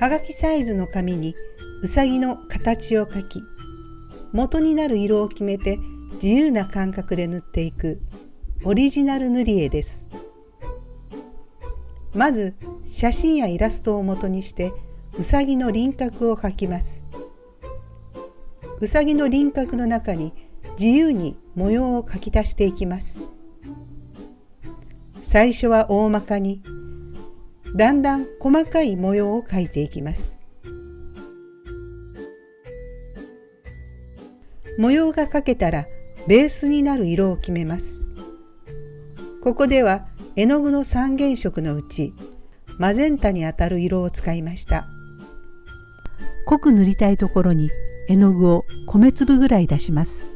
はがきサイズの紙にうさぎの形を描き、元になる色を決めて自由な感覚で塗っていくオリジナル塗り絵です。まず写真やイラストを元にしてうさぎの輪郭を描きます。うさぎの輪郭の中に自由に模様を描き足していきます。最初は大まかに、だんだん細かい模様を描いていきます。模様が描けたらベースになる色を決めます。ここでは絵の具の三原色のうちマゼンタにあたる色を使いました。濃く塗りたいところに絵の具を米粒ぐらい出します。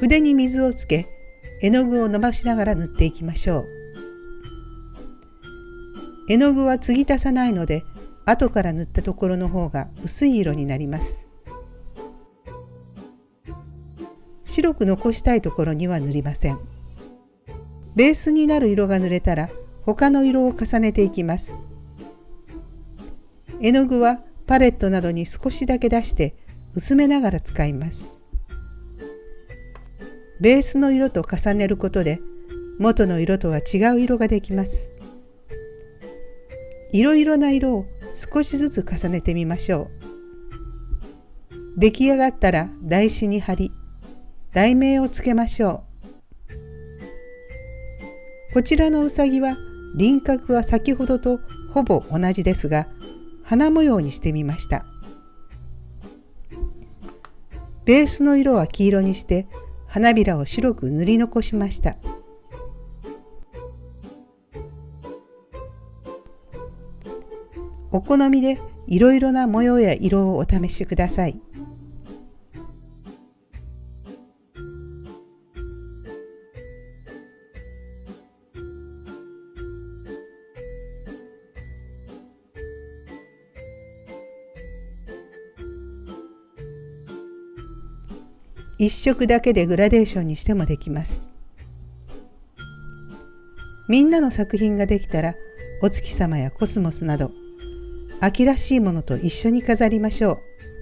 筆に水をつけ絵の具を伸ばしながら塗っていきましょう。絵の具は継ぎ足さないので後から塗ったところの方が薄い色になります。白く残したいところには塗りません。ベースになる色が塗れたら他の色を重ねていきます。絵の具はパレットなどに少しだけ出して薄めながら使います。ベースの色と重ねることで元の色とは違う色ができます。いろいろな色を少しずつ重ねてみましょう。出来上がったら台紙に貼り、題名をつけましょう。こちらのうさぎは輪郭は先ほどとほぼ同じですが、花模様にしてみました。ベースの色は黄色にして花びらを白く塗り残しました。お好みでいろいろな模様や色をお試しください。一色だけでグラデーションにしてもできます。みんなの作品ができたらお月様やコスモスなど秋らしいものと一緒に飾りましょう。